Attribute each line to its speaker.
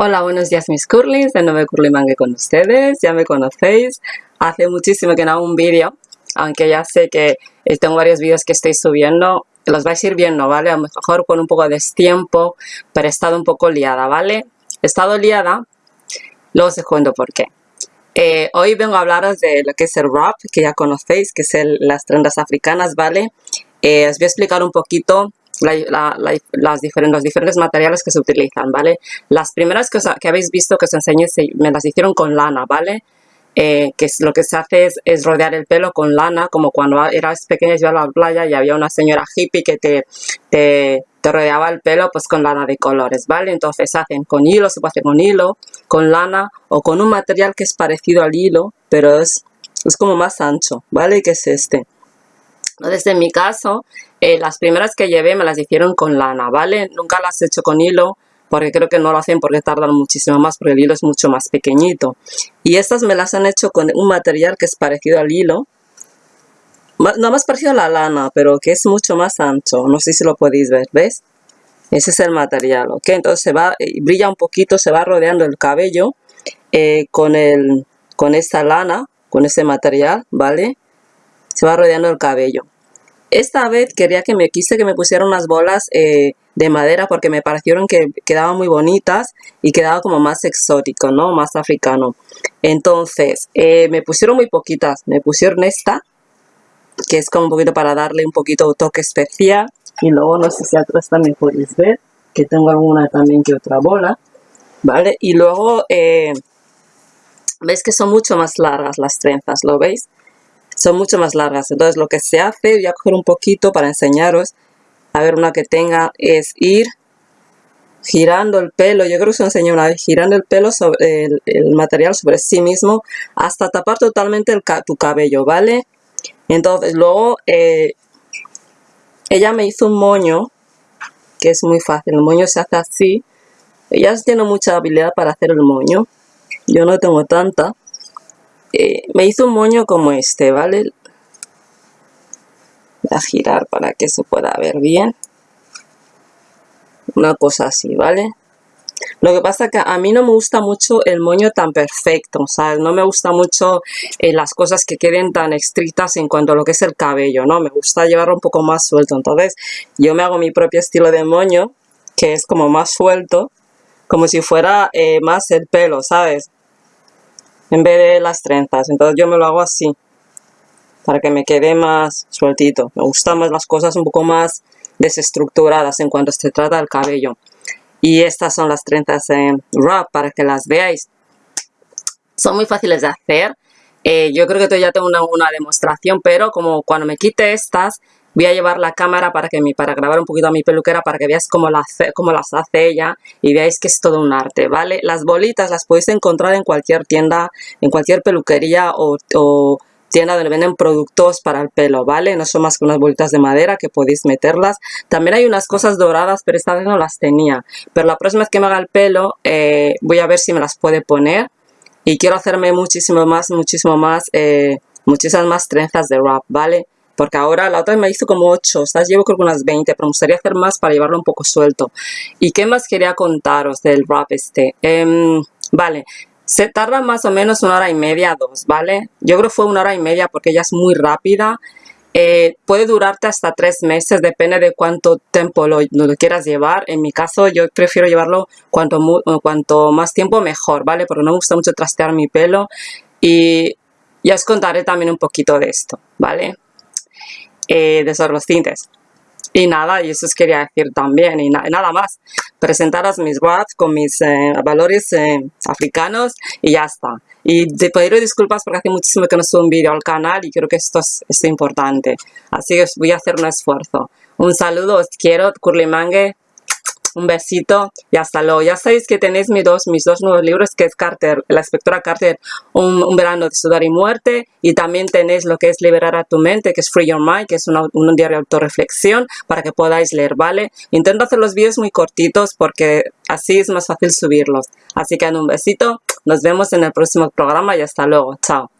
Speaker 1: Hola, buenos días mis curlys, de nuevo Curly Mangue con ustedes, ya me conocéis. Hace muchísimo que no hago un vídeo, aunque ya sé que eh, tengo varios vídeos que estoy subiendo, los vais a ir viendo, ¿vale? A lo mejor con un poco de destiempo, pero he estado un poco liada, ¿vale? He estado liada, luego os cuento por qué. Eh, hoy vengo a hablaros de lo que es el rap, que ya conocéis, que es las trendas africanas, ¿vale? Eh, os voy a explicar un poquito las diferentes, los diferentes materiales que se utilizan, ¿vale? Las primeras que, que habéis visto que os enseñé me las hicieron con lana, ¿vale? Eh, que es, lo que se hace es, rodear el pelo con lana, como cuando eras pequeña y ibas a la playa y había una señora hippie que te, te, te, rodeaba el pelo pues con lana de colores, ¿vale? Entonces se hacen con hilo, se puede hacer con hilo, con lana o con un material que es parecido al hilo, pero es, es como más ancho, ¿vale? Que es este. Entonces, en mi caso, eh, las primeras que llevé me las hicieron con lana, ¿vale? Nunca las he hecho con hilo, porque creo que no lo hacen porque tardan muchísimo más, porque el hilo es mucho más pequeñito. Y estas me las han hecho con un material que es parecido al hilo, no más parecido a la lana, pero que es mucho más ancho. No sé si lo podéis ver, ¿ves? Ese es el material, ¿ok? Entonces se va, eh, brilla un poquito, se va rodeando el cabello eh, con, el, con esta lana, con ese material, ¿vale? Se va rodeando el cabello. Esta vez quería que me quise que me pusieran unas bolas eh, de madera porque me parecieron que quedaban muy bonitas y quedaba como más exótico, ¿no? Más africano. Entonces, eh, me pusieron muy poquitas. Me pusieron esta, que es como un poquito para darle un poquito de toque especial. Y luego, no sé si atrás también podéis ver, que tengo alguna también que otra bola. ¿Vale? Y luego, eh, veis que son mucho más largas las trenzas, ¿lo veis? Son mucho más largas. Entonces lo que se hace, voy a coger un poquito para enseñaros, a ver una que tenga, es ir girando el pelo, yo creo que os enseñé una vez, girando el pelo sobre el, material sobre sí mismo hasta tapar totalmente tu cabello, ¿vale? Entonces luego eh, ella me hizo un moño, que es muy fácil, el moño se hace así, ella tiene mucha habilidad para hacer el moño, yo no tengo tanta, eh, me hizo un moño como este, ¿vale? Voy a girar para que se pueda ver bien. Una cosa así, ¿vale? Lo que pasa que a mí no me gusta mucho el moño tan perfecto, ¿sabes? No me gusta mucho eh, las cosas que queden tan estrictas en cuanto a lo que es el cabello, ¿no? Me gusta llevarlo un poco más suelto. Entonces, yo me hago mi propio estilo de moño, que es como más suelto, como si fuera eh, más el pelo, ¿sabes? En vez de las trenzas. Entonces yo me lo hago así, para que me quede más sueltito. Me gustan más las cosas un poco más desestructuradas en cuanto se trata del cabello. Y estas son las trenzas en wrap para que las veáis. Son muy fáciles de hacer. Eh, yo creo que ya tengo una, una demostración, pero como cuando me quite estas, Voy a llevar la cámara para, que para grabar un poquito a mi peluquera para que veáis cómo, las hace ella y veáis que es todo un arte, ¿vale? Las bolitas las podéis encontrar en cualquier tienda, en cualquier peluquería o, tienda donde venden productos para el pelo, ¿vale? No son más que unas bolitas de madera que podéis meterlas. También hay unas cosas doradas, pero esta vez no las tenía. Pero la próxima vez que me haga el pelo, eh, voy a ver si me las puede poner. Y quiero hacerme muchísimo más, muchísimo más, eh, muchísimas más trenzas de wrap, ¿vale? Porque ahora la otra me hizo como 8, ¿sabes? Llevo creo que unas 20, pero me gustaría hacer más para llevarlo un poco suelto. ¿Y qué más quería contaros del wrap este? Em, vale, se tarda más o menos una hora y media, dos, ¿vale? Yo creo que fue una hora y media porque ella es muy rápida. Eh, puede durarte hasta tres meses, depende de cuánto tiempo lo, lo, quieras llevar. En mi caso, yo prefiero llevarlo cuanto, cuanto más tiempo mejor, ¿vale? Porque no me gusta mucho trastear mi pelo. Y ya os contaré también un poquito de esto, ¿vale? Eh, de los tintes. Y nada, y eso os quería decir también, y, nada más. Presentaros mis WATs con mis eh, valores eh, africanos y ya está. Y te pediré disculpas porque hace muchísimo que no subo un vídeo al canal y creo que esto es, es importante. Así que voy a hacer un esfuerzo. Un saludo, os quiero, Curly Mangue un besito y hasta luego. Ya sabéis que tenéis mis dos, mis dos nuevos libros, que es Carter, la inspectora Carter, un, verano de sudar y muerte, y también tenéis lo que es Liberar a tu mente, que es Free Your Mind, que es un diario de autorreflexión, para que podáis leer, ¿vale? Intento hacer los vídeos muy cortitos porque así es más fácil subirlos. Así que un besito, nos vemos en el próximo programa y hasta luego. Chao.